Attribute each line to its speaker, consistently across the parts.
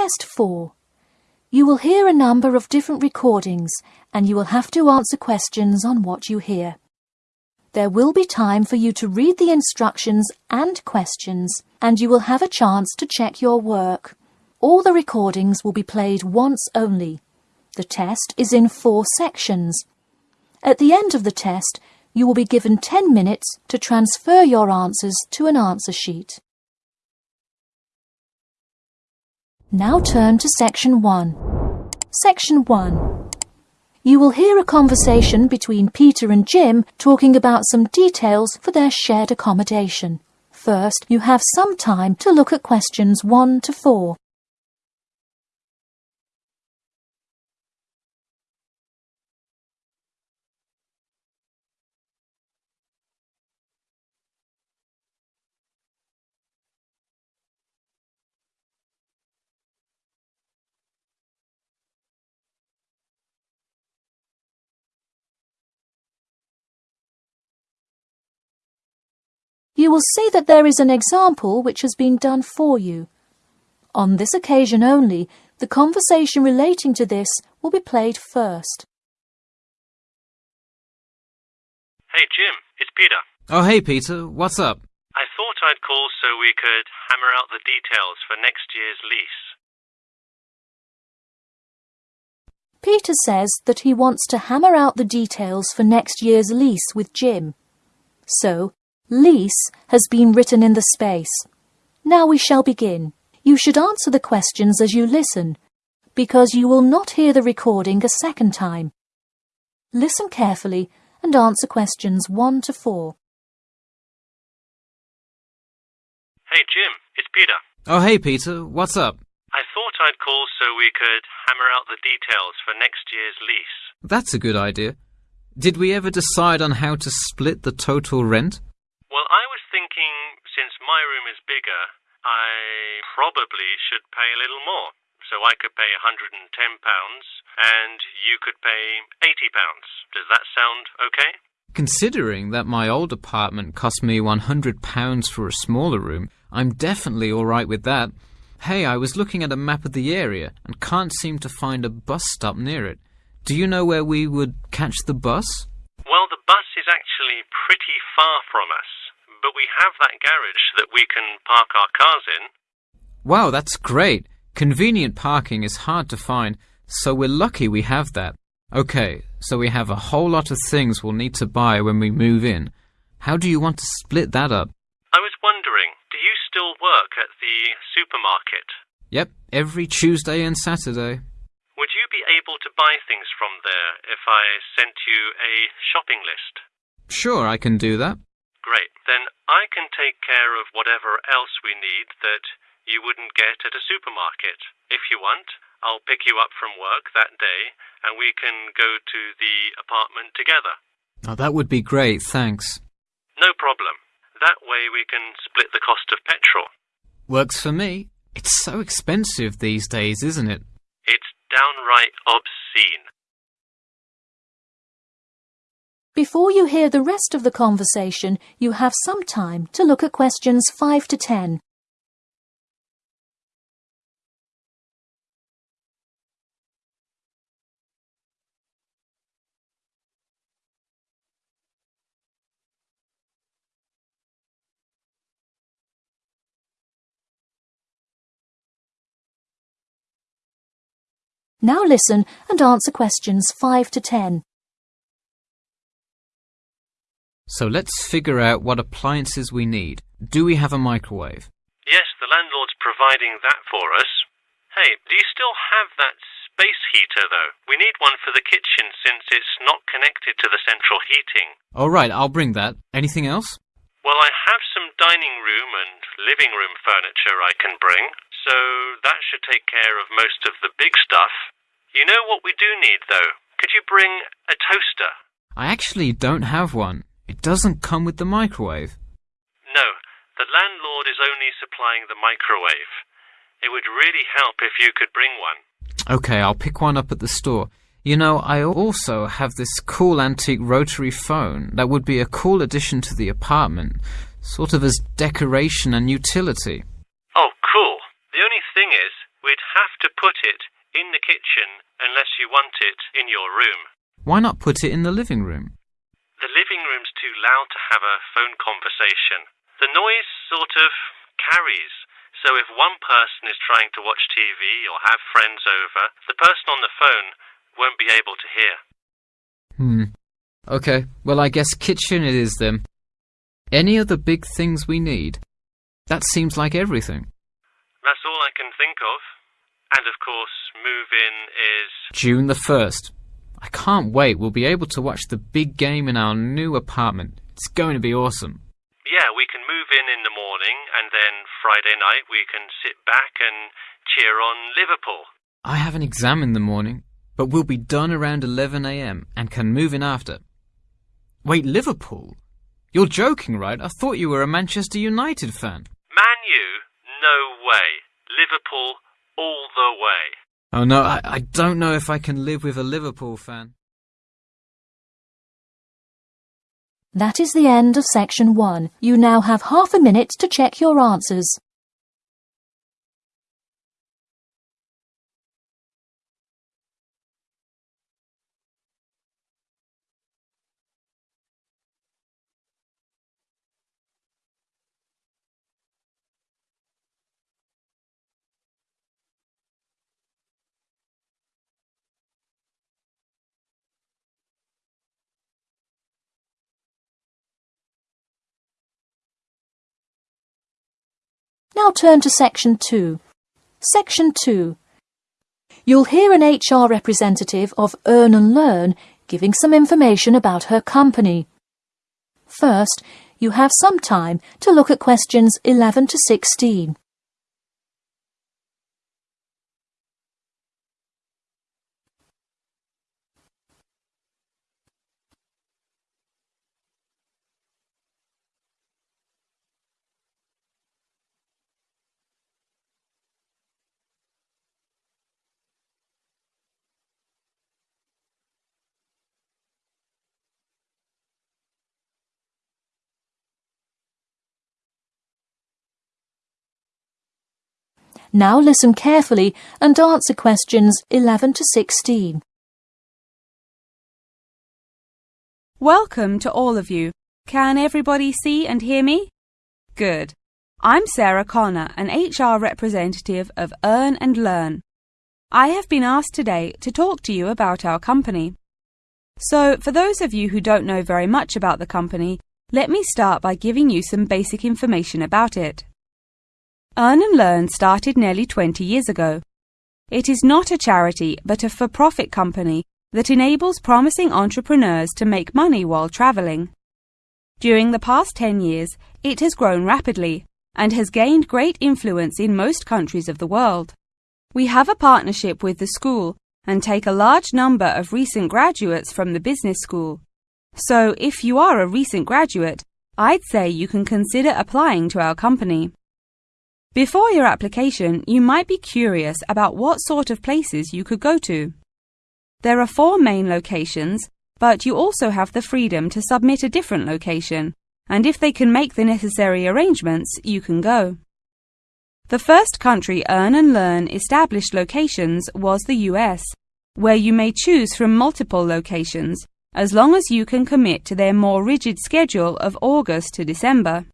Speaker 1: Test 4. You will hear a number of different recordings and you will have to answer questions on what you hear. There will be time for you to read the instructions and questions and you will have a chance to check your work. All the recordings will be played once only. The test is in four sections. At the end of the test, you will be given 10 minutes to transfer your answers to an answer sheet. Now turn to Section 1. Section 1. You will hear a conversation between Peter and Jim talking about some details for their shared accommodation. First, you have some time to look at questions 1 to 4. You will see that there is an example which has been done for you. On this occasion only, the conversation relating to this will be played first.
Speaker 2: Hey Jim, it's Peter.
Speaker 3: Oh hey Peter, what's up?
Speaker 2: I thought I'd call so we could hammer out the details for next year's lease.
Speaker 1: Peter says that he wants to hammer out the details for next year's lease with Jim. So, Lease has been written in the space. Now we shall begin. You should answer the questions as you listen, because you will not hear the recording a second time. Listen carefully and answer questions 1 to 4.
Speaker 2: Hey Jim, it's Peter.
Speaker 3: Oh hey Peter, what's up?
Speaker 2: I thought I'd call so we could hammer out the details for next year's lease.
Speaker 3: That's a good idea. Did we ever decide on how to split the total rent?
Speaker 2: My room is bigger, I probably should pay a little more. So I could pay £110 and you could pay £80. Does that sound okay?
Speaker 3: Considering that my old apartment cost me £100 for a smaller room, I'm definitely alright with that. Hey, I was looking at a map of the area and can't seem to find a bus stop near it. Do you know where we would catch the bus?
Speaker 2: Well, the bus is actually pretty far from us but we have that garage that we can park our cars in.
Speaker 3: Wow, that's great. Convenient parking is hard to find, so we're lucky we have that. Okay, so we have a whole lot of things we'll need to buy when we move in. How do you want to split that up?
Speaker 2: I was wondering, do you still work at the supermarket?
Speaker 3: Yep, every Tuesday and Saturday.
Speaker 2: Would you be able to buy things from there if I sent you a shopping list?
Speaker 3: Sure, I can do that.
Speaker 2: Great. Then I can take care of whatever else we need that you wouldn't get at a supermarket. If you want, I'll pick you up from work that day and we can go to the apartment together.
Speaker 3: Oh, that would be great, thanks.
Speaker 2: No problem. That way we can split the cost of petrol.
Speaker 3: Works for me. It's so expensive these days, isn't it?
Speaker 2: It's downright obscene.
Speaker 1: Before you hear the rest of the conversation, you have some time to look at questions 5 to 10. Now listen and answer questions 5 to 10.
Speaker 3: So let's figure out what appliances we need. Do we have a microwave?
Speaker 2: Yes, the landlord's providing that for us. Hey, do you still have that space heater, though? We need one for the kitchen since it's not connected to the central heating.
Speaker 3: All right, I'll bring that. Anything else?
Speaker 2: Well, I have some dining room and living room furniture I can bring, so that should take care of most of the big stuff. You know what we do need, though? Could you bring a toaster?
Speaker 3: I actually don't have one. It doesn't come with the microwave.
Speaker 2: No, the landlord is only supplying the microwave. It would really help if you could bring one.
Speaker 3: Okay, I'll pick one up at the store. You know, I also have this cool antique rotary phone that would be a cool addition to the apartment, sort of as decoration and utility.
Speaker 2: Oh, cool. The only thing is, we we'd have to put it in the kitchen unless you want it in your room.
Speaker 3: Why not put it in the living room?
Speaker 2: The living room's too loud to have a phone conversation. The noise sort of carries. So if one person is trying to watch TV or have friends over, the person on the phone won't be able to hear.
Speaker 3: Hmm. Okay, well, I guess kitchen it is then. Any other big things we need? That seems like everything.
Speaker 2: That's all I can think of. And of course, move in is.
Speaker 3: June the 1st. I can't wait. We'll be able to watch the big game in our new apartment. It's going to be awesome.
Speaker 2: Yeah, we can move in in the morning, and then Friday night we can sit back and cheer on Liverpool.
Speaker 3: I have an exam in the morning, but we'll be done around 11am and can move in after. Wait, Liverpool? You're joking, right? I thought you were a Manchester United fan.
Speaker 2: Man U? No way. Liverpool all the way.
Speaker 3: Oh no, I, I don't know if I can live with a Liverpool fan.
Speaker 1: That is the end of section one. You now have half a minute to check your answers. Now turn to Section 2. Section 2. You'll hear an HR representative of Earn and Learn giving some information about her company. First, you have some time to look at questions 11 to 16. Now listen carefully and answer questions 11 to 16.
Speaker 4: Welcome to all of you. Can everybody see and hear me? Good. I'm Sarah Connor, an HR representative of Earn and Learn. I have been asked today to talk to you about our company. So, for those of you who don't know very much about the company, let me start by giving you some basic information about it. Earn and Learn started nearly 20 years ago. It is not a charity, but a for-profit company that enables promising entrepreneurs to make money while traveling. During the past 10 years, it has grown rapidly and has gained great influence in most countries of the world. We have a partnership with the school and take a large number of recent graduates from the business school. So if you are a recent graduate, I'd say you can consider applying to our company. Before your application, you might be curious about what sort of places you could go to. There are four main locations, but you also have the freedom to submit a different location, and if they can make the necessary arrangements, you can go. The first country Earn and Learn established locations was the US, where you may choose from multiple locations, as long as you can commit to their more rigid schedule of August to December.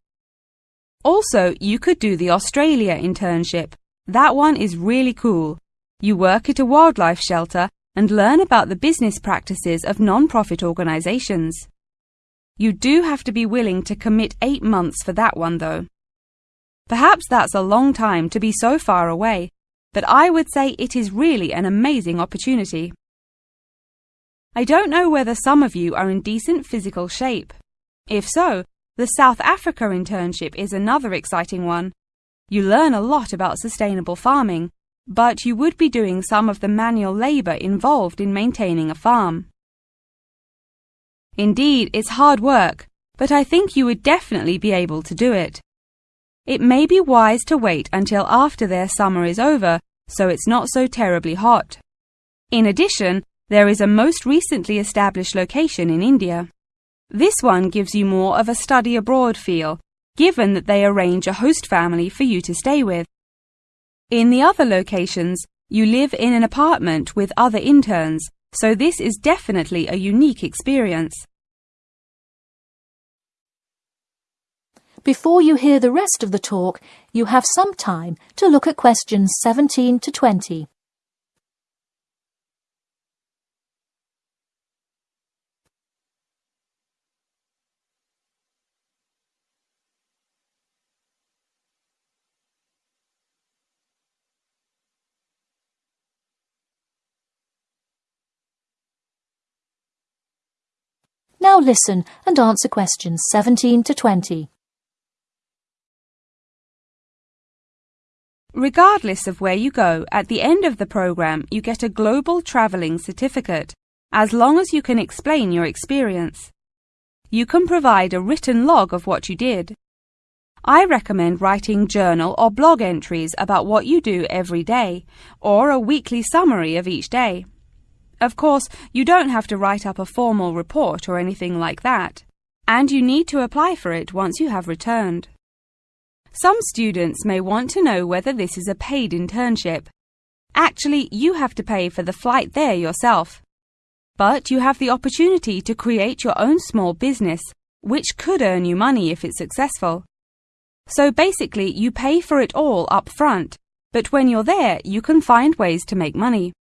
Speaker 4: Also, you could do the Australia internship. That one is really cool. You work at a wildlife shelter and learn about the business practices of non-profit organizations. You do have to be willing to commit eight months for that one though. Perhaps that's a long time to be so far away, but I would say it is really an amazing opportunity. I don't know whether some of you are in decent physical shape. If so, the South Africa internship is another exciting one. You learn a lot about sustainable farming, but you would be doing some of the manual labour involved in maintaining a farm. Indeed, it's hard work, but I think you would definitely be able to do it. It may be wise to wait until after their summer is over, so it's not so terribly hot. In addition, there is a most recently established location in India. This one gives you more of a study abroad feel, given that they arrange a host family for you to stay with. In the other locations, you live in an apartment with other interns, so this is definitely a unique experience.
Speaker 1: Before you hear the rest of the talk, you have some time to look at questions 17 to 20. Now listen and answer questions 17 to 20.
Speaker 4: Regardless of where you go, at the end of the program you get a global travelling certificate, as long as you can explain your experience. You can provide a written log of what you did. I recommend writing journal or blog entries about what you do every day, or a weekly summary of each day. Of course, you don't have to write up a formal report or anything like that, and you need to apply for it once you have returned. Some students may want to know whether this is a paid internship. Actually, you have to pay for the flight there yourself. But you have the opportunity to create your own small business, which could earn you money if it's successful. So basically, you pay for it all up front, but when you're there, you can find ways to make money.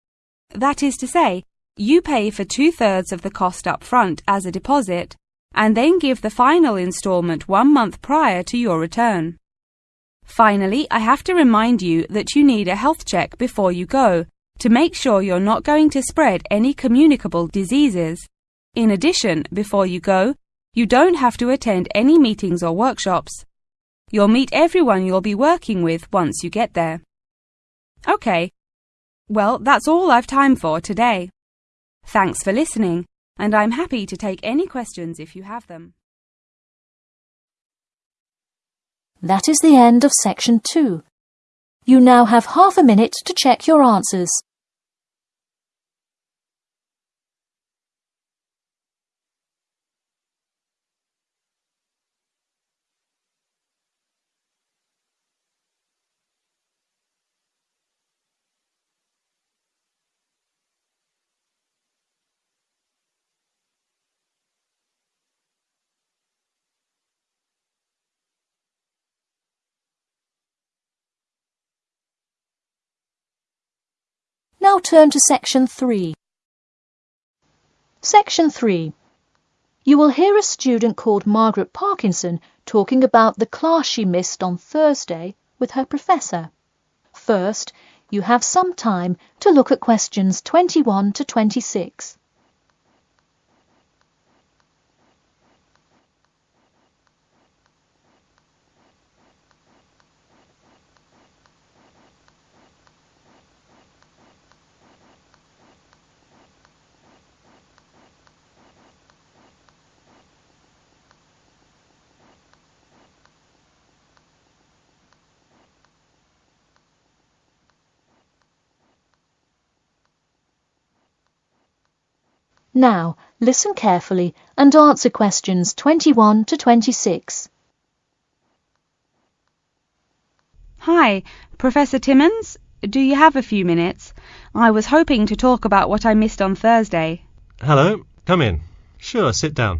Speaker 4: That is to say, you pay for two thirds of the cost up front as a deposit, and then give the final instalment one month prior to your return. Finally, I have to remind you that you need a health check before you go to make sure you're not going to spread any communicable diseases. In addition, before you go, you don't have to attend any meetings or workshops. You'll meet everyone you'll be working with once you get there. Okay, well, that's all I've time for today. Thanks for listening, and I'm happy to take any questions if you have them.
Speaker 1: That is the end of section 2. You now have half a minute to check your answers. Now turn to section 3. Section 3. You will hear a student called Margaret Parkinson talking about the class she missed on Thursday with her professor. First, you have some time to look at questions 21 to 26. Now, listen carefully and answer questions 21 to 26.
Speaker 4: Hi, Professor Timmons. Do you have a few minutes? I was hoping to talk about what I missed on Thursday.
Speaker 5: Hello, come in. Sure, sit down.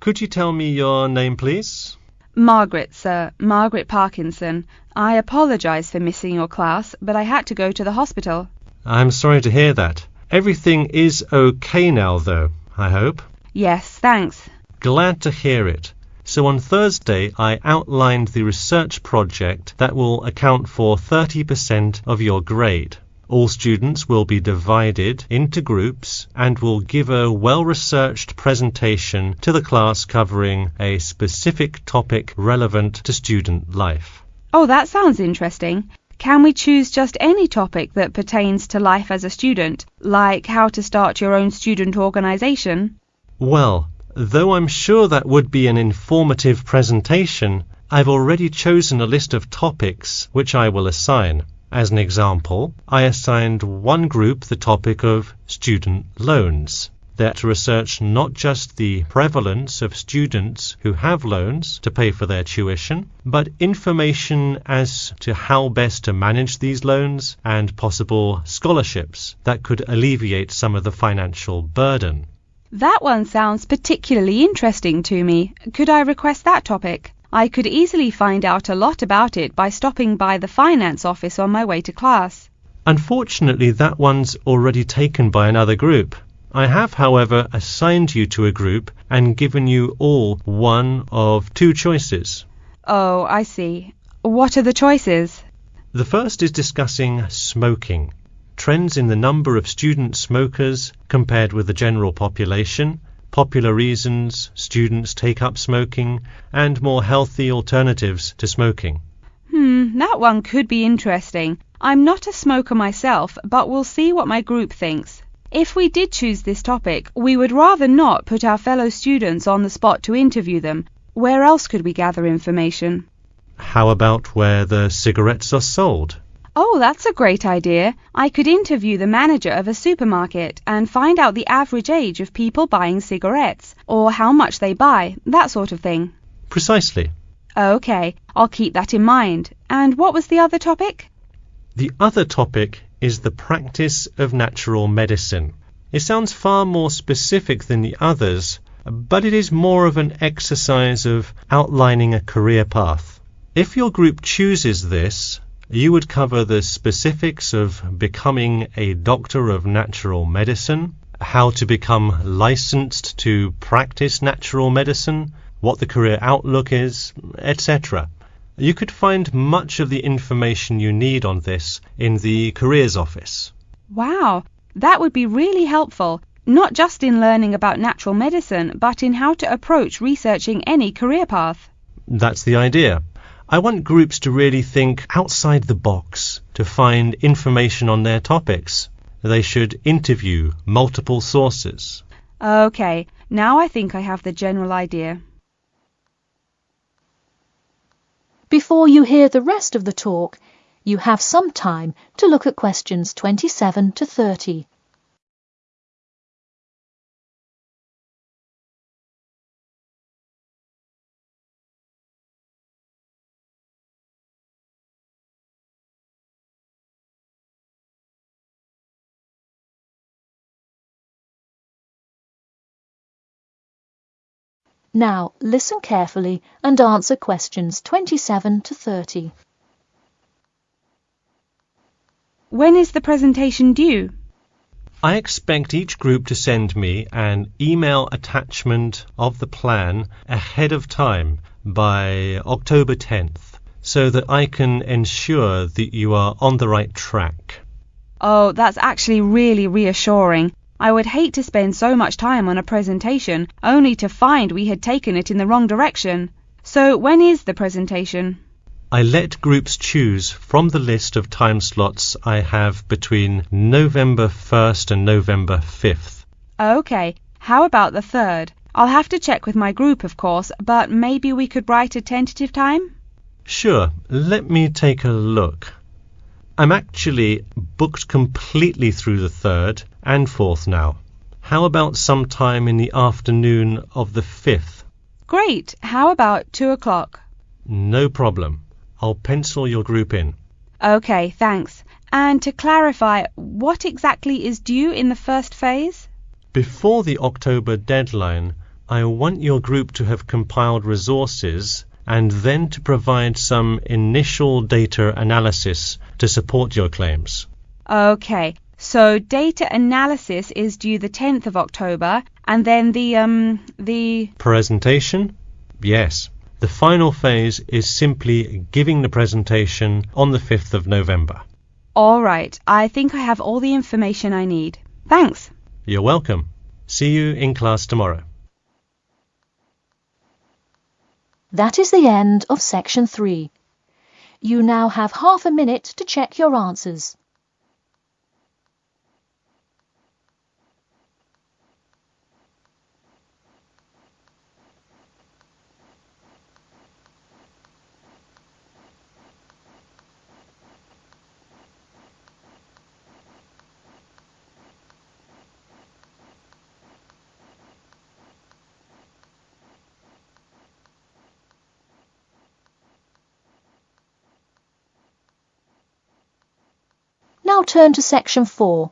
Speaker 5: Could you tell me your name, please?
Speaker 4: Margaret, sir. Margaret Parkinson. I apologize for missing your class, but I had to go to the hospital.
Speaker 5: I'm sorry to hear that. Everything is okay now, though, I hope.
Speaker 4: Yes, thanks.
Speaker 5: Glad to hear it. So on Thursday, I outlined the research project that will account for 30% of your grade. All students will be divided into groups and will give a well researched presentation to the class covering a specific topic relevant to student life.
Speaker 4: Oh, that sounds interesting. Can we choose just any topic that pertains to life as a student, like how to start your own student organization?
Speaker 5: Well, though I'm sure that would be an informative presentation, I've already chosen a list of topics which I will assign. As an example, I assigned one group the topic of student loans. They're research not just the prevalence of students who have loans to pay for their tuition, but information as to how best to manage these loans and possible scholarships that could alleviate some of the financial burden.
Speaker 4: That one sounds particularly interesting to me. Could I request that topic? I could easily find out a lot about it by stopping by the finance office on my way to class.
Speaker 5: Unfortunately, that one's already taken by another group. I have, however, assigned you to a group and given you all one of two choices.
Speaker 4: Oh, I see. What are the choices?
Speaker 5: The first is discussing smoking, trends in the number of student smokers compared with the general population, popular reasons students take up smoking, and more healthy alternatives to smoking.
Speaker 4: Hmm, that one could be interesting. I'm not a smoker myself, but we'll see what my group thinks. If we did choose this topic, we would rather not put our fellow students on the spot to interview them. Where else could we gather information?
Speaker 5: How about where the cigarettes are sold?
Speaker 4: Oh, that's a great idea. I could interview the manager of a supermarket and find out the average age of people buying cigarettes, or how much they buy, that sort of thing.
Speaker 5: Precisely.
Speaker 4: Okay, I'll keep that in mind. And what was the other topic?
Speaker 5: The other topic is the practice of natural medicine. It sounds far more specific than the others, but it is more of an exercise of outlining a career path. If your group chooses this, you would cover the specifics of becoming a doctor of natural medicine, how to become licensed to practice natural medicine, what the career outlook is, etc. You could find much of the information you need on this in the Careers Office.
Speaker 4: Wow, that would be really helpful, not just in learning about natural medicine, but in how to approach researching any career path.
Speaker 5: That's the idea. I want groups to really think outside the box to find information on their topics. They should interview multiple sources.
Speaker 4: Okay, now I think I have the general idea.
Speaker 1: Before you hear the rest of the talk, you have some time to look at questions 27 to 30. Now listen carefully and answer questions 27 to 30.
Speaker 4: When is the presentation due?
Speaker 5: I expect each group to send me an email attachment of the plan ahead of time by October 10th so that I can ensure that you are on the right track.
Speaker 4: Oh, that's actually really reassuring. I would hate to spend so much time on a presentation only to find we had taken it in the wrong direction. So when is the presentation?
Speaker 5: I let groups choose from the list of time slots I have between November 1st and November 5th.
Speaker 4: Okay, how about the 3rd? I'll have to check with my group, of course, but maybe we could write a tentative time?
Speaker 5: Sure, let me take a look. I'm actually booked completely through the 3rd and 4th now. How about some time in the afternoon of the 5th?
Speaker 4: Great. How about 2 o'clock?
Speaker 5: No problem. I'll pencil your group in.
Speaker 4: Okay, thanks. And to clarify, what exactly is due in the first phase?
Speaker 5: Before the October deadline, I want your group to have compiled resources and then to provide some initial data analysis to support your claims.
Speaker 4: Okay, so data analysis is due the 10th of October, and then the, um, the...
Speaker 5: Presentation? Yes. The final phase is simply giving the presentation on the 5th of November.
Speaker 4: All right, I think I have all the information I need. Thanks.
Speaker 5: You're welcome. See you in class tomorrow.
Speaker 1: That is the end of section 3. You now have half a minute to check your answers. Now turn to section 4.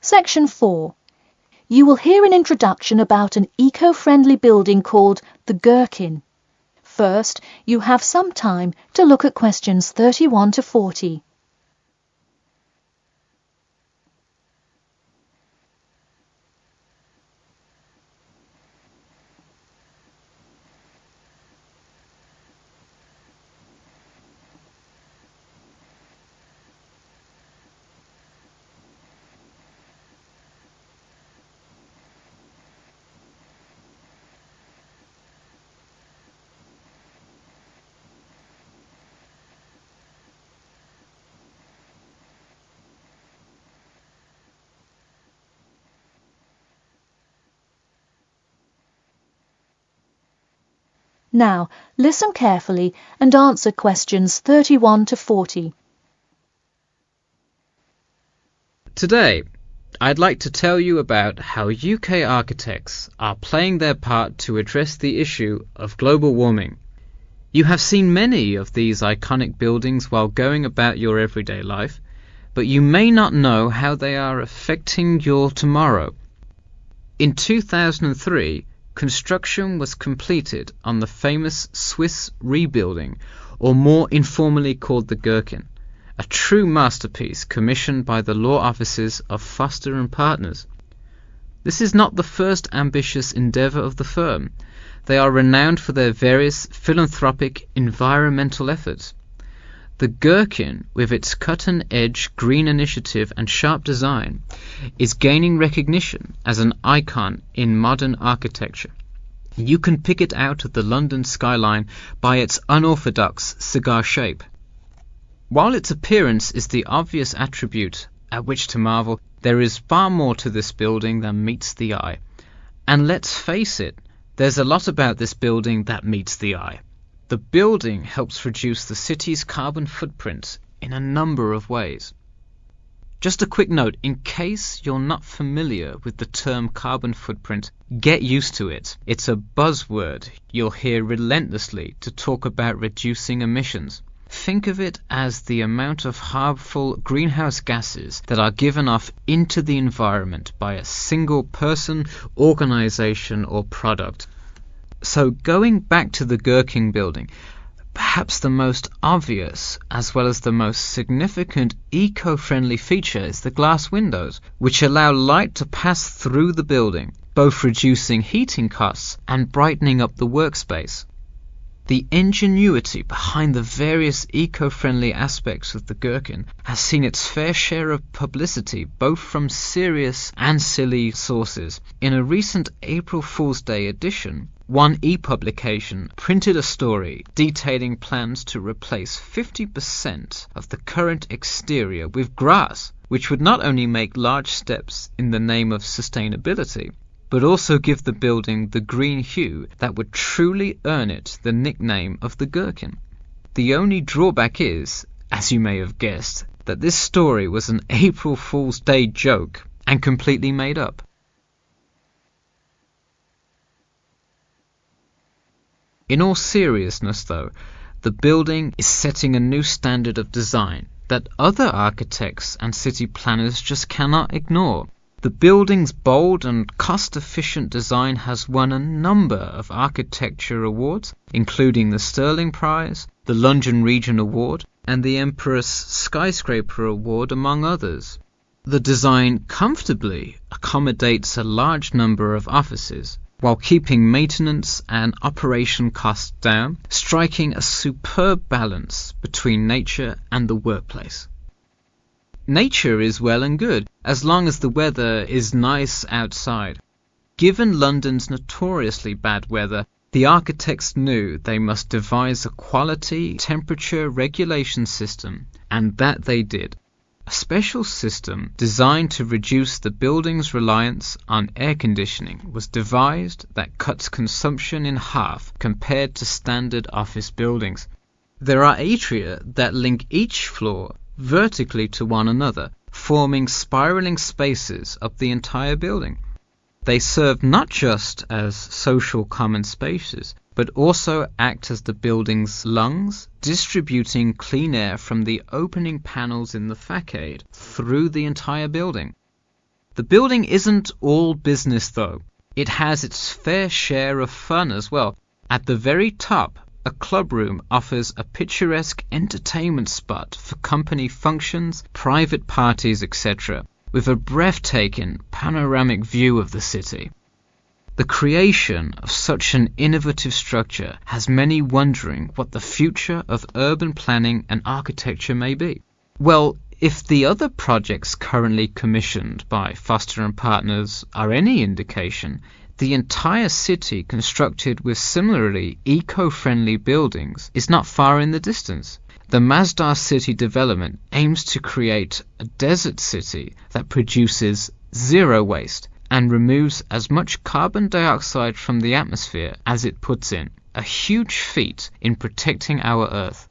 Speaker 1: Section 4. You will hear an introduction about an eco-friendly building called the Gherkin. First, you have some time to look at questions 31 to 40. Now, listen carefully and answer questions 31 to 40.
Speaker 3: Today, I'd like to tell you about how UK architects are playing their part to address the issue of global warming. You have seen many of these iconic buildings while going about your everyday life, but you may not know how they are affecting your tomorrow. In 2003, construction was completed on the famous Swiss Re building, or more informally called the Gherkin, a true masterpiece commissioned by the law offices of Foster and Partners. This is not the first ambitious endeavour of the firm. They are renowned for their various philanthropic environmental efforts. The Gherkin, with its cut-and-edge green initiative and sharp design, is gaining recognition as an icon in modern architecture. You can pick it out of the London skyline by its unorthodox cigar shape. While its appearance is the obvious attribute at which to marvel, there is far more to this building than meets the eye. And let's face it, there's a lot about this building that meets the eye. The building helps reduce the city's carbon footprint in a number of ways. Just a quick note, in case you're not familiar with the term carbon footprint, get used to it. It's a buzzword you'll hear relentlessly to talk about reducing emissions. Think of it as the amount of harmful greenhouse gases that are given off into the environment by a single person, organization, or product. So going back to the Gherkin building, perhaps the most obvious as well as the most significant eco-friendly feature is the glass windows, which allow light to pass through the building, both reducing heating costs and brightening up the workspace. The ingenuity behind the various eco-friendly aspects of the Gherkin has seen its fair share of publicity both from serious and silly sources. In a recent April Fool's Day edition, one e-publication printed a story detailing plans to replace 50% of the current exterior with grass, which would not only make large steps in the name of sustainability, but also give the building the green hue that would truly earn it the nickname of the Gherkin. The only drawback is, as you may have guessed, that this story was an April Fool's Day joke and completely made up. In all seriousness, though, the building is setting a new standard of design that other architects and city planners just cannot ignore. The building's bold and cost-efficient design has won a number of architecture awards, including the Stirling Prize, the London Region Award, and the Emporis Skyscraper Award, among others. The design comfortably accommodates a large number of offices, while keeping maintenance and operation costs down, striking a superb balance between nature and the workplace. Nature is well and good, as long as the weather is nice outside. Given London's notoriously bad weather, the architects knew they must devise a quality temperature regulation system, and that they did. A special system designed to reduce the building's reliance on air conditioning was devised that cuts consumption in half compared to standard office buildings. There are atria that link each floor vertically to one another, forming spiraling spaces up the entire building. They serve not just as social common spaces, but also act as the building's lungs, distributing clean air from the opening panels in the facade through the entire building. The building isn't all business though. It has its fair share of fun as well. At the very top, a club room offers a picturesque entertainment spot for company functions, private parties, etc., with a breathtaking panoramic view of the city. The creation of such an innovative structure has many wondering what the future of urban planning and architecture may be. Well, if the other projects currently commissioned by Foster and Partners are any indication, the entire city constructed with similarly eco-friendly buildings is not far in the distance. The Masdar City development aims to create a desert city that produces zero waste and removes as much carbon dioxide from the atmosphere as it puts in, a huge feat in protecting our Earth.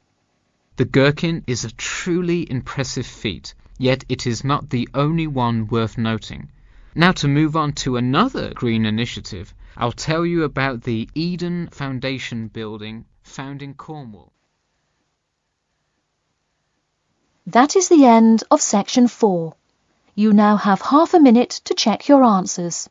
Speaker 3: The Gherkin is a truly impressive feat, yet it is not the only one worth noting. Now to move on to another green initiative, I'll tell you about the Eden Foundation building found in Cornwall.
Speaker 1: That is the end of section 4. You now have half a minute to check your answers.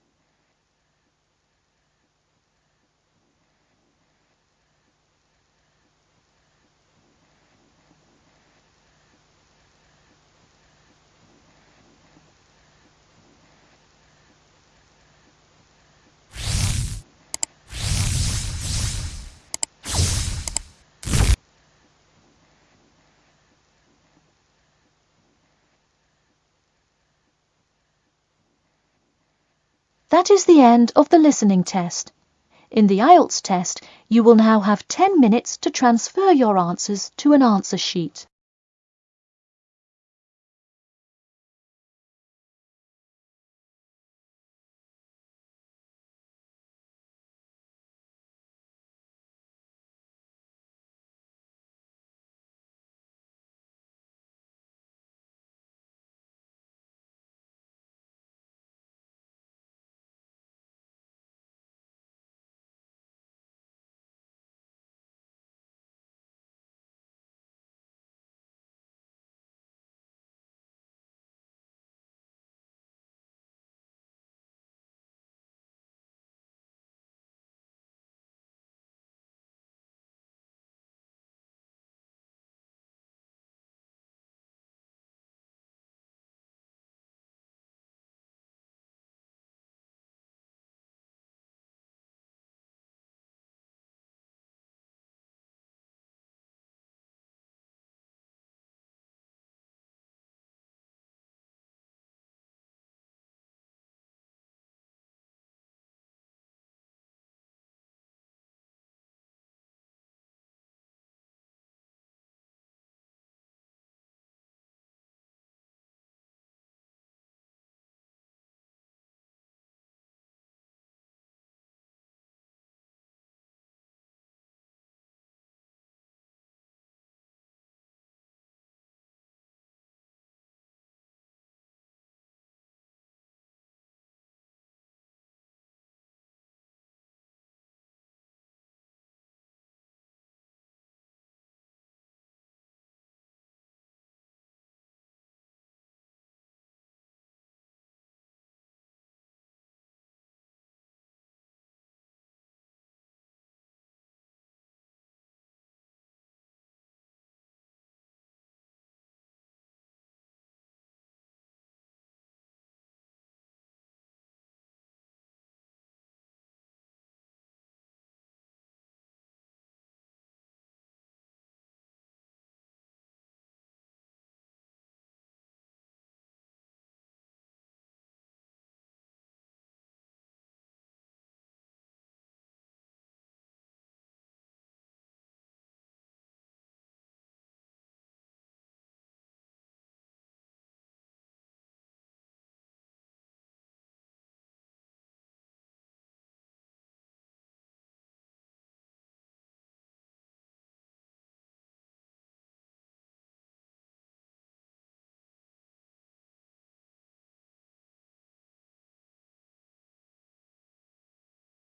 Speaker 1: That is the end of the listening test. In the IELTS test, you will now have 10 minutes to transfer your answers to an answer sheet.